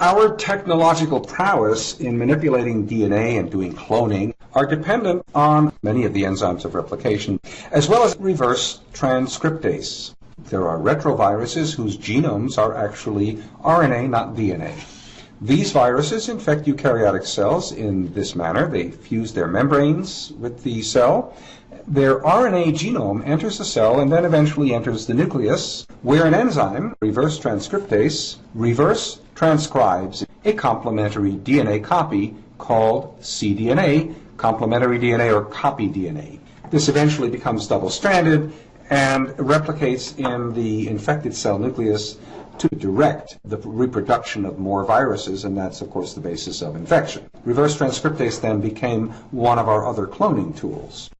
Our technological prowess in manipulating DNA and doing cloning are dependent on many of the enzymes of replication, as well as reverse transcriptase. There are retroviruses whose genomes are actually RNA, not DNA. These viruses infect eukaryotic cells in this manner. They fuse their membranes with the cell. Their RNA genome enters the cell and then eventually enters the nucleus, where an enzyme, reverse transcriptase, reverse transcribes a complementary DNA copy called cDNA, complementary DNA or copy DNA. This eventually becomes double-stranded and replicates in the infected cell nucleus to direct the reproduction of more viruses, and that's, of course, the basis of infection. Reverse transcriptase then became one of our other cloning tools.